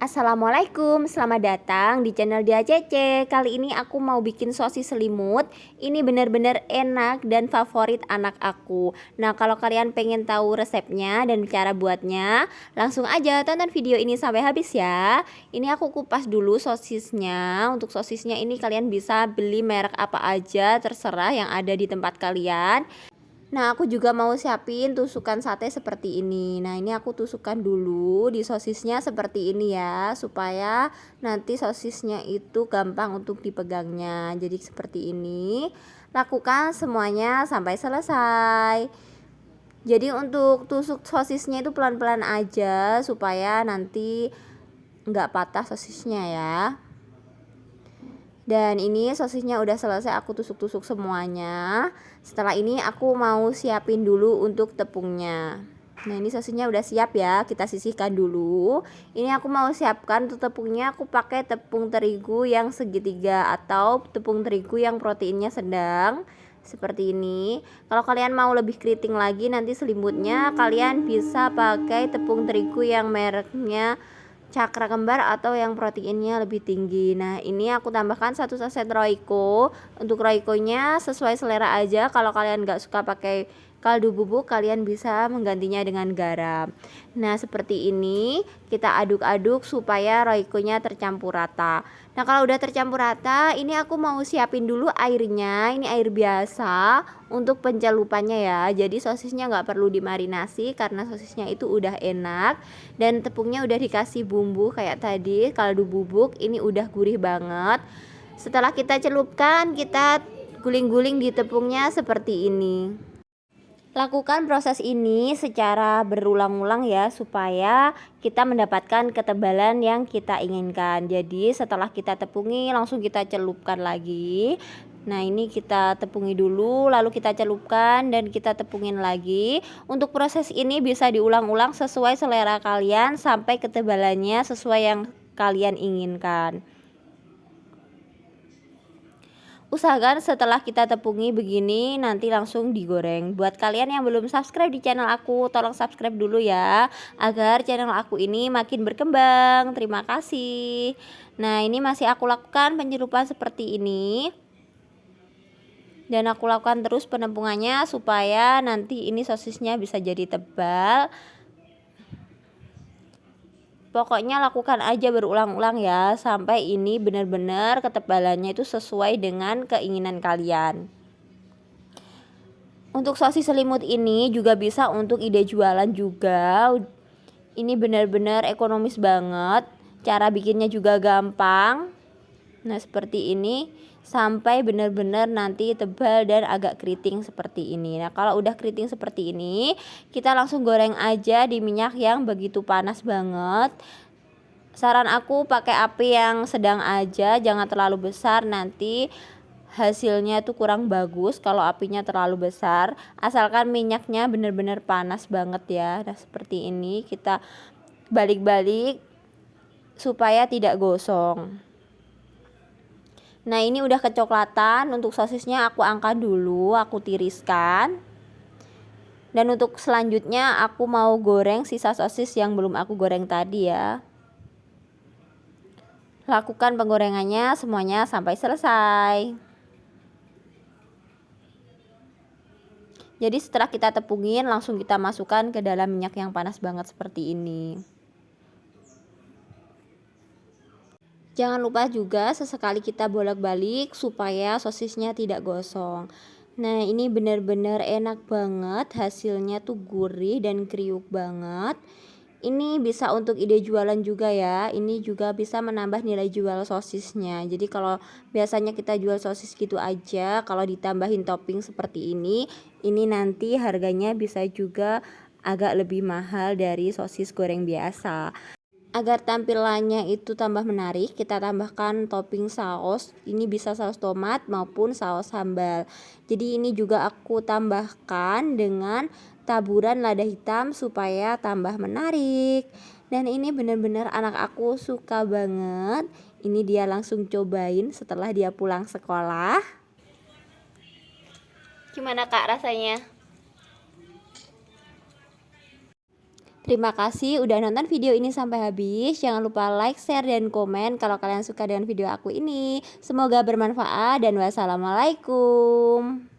Assalamualaikum, selamat datang di channel Dia Cece. Kali ini aku mau bikin sosis selimut. Ini benar-benar enak dan favorit anak aku. Nah kalau kalian pengen tahu resepnya dan cara buatnya Langsung aja tonton video ini sampai habis ya. Ini aku kupas dulu sosisnya. Untuk sosisnya ini kalian bisa beli merek apa aja Terserah yang ada di tempat kalian Nah aku juga mau siapin tusukan sate seperti ini. Nah ini aku tusukkan dulu di sosisnya seperti ini ya Supaya nanti sosisnya itu gampang untuk dipegangnya. Jadi seperti ini. Lakukan semuanya sampai selesai. Jadi untuk tusuk sosisnya itu pelan-pelan aja Supaya nanti nggak patah sosisnya ya dan ini sosisnya udah selesai aku tusuk-tusuk semuanya. Setelah ini aku mau siapin dulu untuk tepungnya. Nah ini sosisnya udah siap ya kita sisihkan dulu. Ini aku mau siapkan untuk tepungnya aku pakai tepung terigu yang segitiga Atau tepung terigu yang proteinnya sedang Seperti ini. Kalau kalian mau lebih keriting lagi nanti selimutnya Kalian bisa pakai tepung terigu yang mereknya cakra kembar atau yang proteinnya lebih tinggi. Nah ini aku tambahkan satu saset roiko untuk roikonya sesuai selera aja. Kalau kalian nggak suka pakai kaldu bubuk kalian bisa menggantinya dengan garam. Nah seperti ini kita aduk-aduk supaya roikonya tercampur rata. Nah kalau udah tercampur rata ini aku mau siapin dulu airnya. Ini air biasa untuk pencelupannya ya. Jadi sosisnya nggak perlu dimarinasi karena sosisnya itu udah enak. Dan tepungnya udah dikasih bumbu kayak tadi kaldu bubuk. Ini udah gurih banget. Setelah kita celupkan kita guling-guling di tepungnya seperti ini Lakukan proses ini secara berulang-ulang ya supaya kita mendapatkan ketebalan yang kita inginkan. Jadi setelah kita tepungi langsung kita celupkan lagi. Nah ini kita tepungi dulu lalu kita celupkan dan kita tepungin lagi. Untuk proses ini bisa diulang-ulang sesuai selera kalian sampai ketebalannya sesuai yang kalian inginkan usahakan setelah kita tepungi begini nanti langsung digoreng. Buat kalian yang belum subscribe di channel aku tolong subscribe dulu ya agar channel aku ini makin berkembang. Terima kasih. Nah ini masih aku lakukan penyelupan seperti ini. Dan aku lakukan terus penempungannya supaya nanti ini sosisnya bisa jadi tebal Pokoknya lakukan aja berulang-ulang ya sampai ini benar-benar ketebalannya itu sesuai dengan keinginan kalian. Untuk sosis selimut ini juga bisa untuk ide jualan juga. Ini benar-benar ekonomis banget. Cara bikinnya juga gampang. Nah, seperti ini sampai benar-benar nanti tebal dan agak keriting seperti ini. Nah, kalau udah keriting seperti ini, kita langsung goreng aja di minyak yang begitu panas banget. Saran aku pakai api yang sedang aja, jangan terlalu besar nanti hasilnya itu kurang bagus kalau apinya terlalu besar. Asalkan minyaknya benar-benar panas banget ya. Nah, seperti ini kita balik-balik supaya tidak gosong. Nah ini udah kecoklatan. Untuk sosisnya aku angkat dulu aku tiriskan. Dan untuk selanjutnya aku mau goreng sisa sosis yang belum aku goreng tadi ya. Lakukan penggorengannya semuanya sampai selesai. Jadi setelah kita tepungin langsung kita masukkan ke dalam minyak yang panas banget seperti ini Jangan lupa juga sesekali kita bolak-balik supaya sosisnya tidak gosong. Nah ini benar-benar enak banget hasilnya tuh gurih dan kriuk banget. Ini bisa untuk ide jualan juga ya. Ini juga bisa menambah nilai jual sosisnya. Jadi kalau biasanya kita jual sosis gitu aja, kalau ditambahin topping seperti ini, ini nanti harganya bisa juga agak lebih mahal dari sosis goreng biasa agar tampilannya itu tambah menarik kita tambahkan topping saus. Ini bisa saus tomat maupun saus sambal. Jadi ini juga aku tambahkan dengan taburan lada hitam supaya tambah menarik. Dan ini benar-benar anak aku suka banget. Ini dia langsung cobain setelah dia pulang sekolah. Gimana kak rasanya Terima kasih udah nonton video ini sampai habis. Jangan lupa like, share, dan komen kalau kalian suka dengan video aku ini. Semoga bermanfaat dan wassalamualaikum.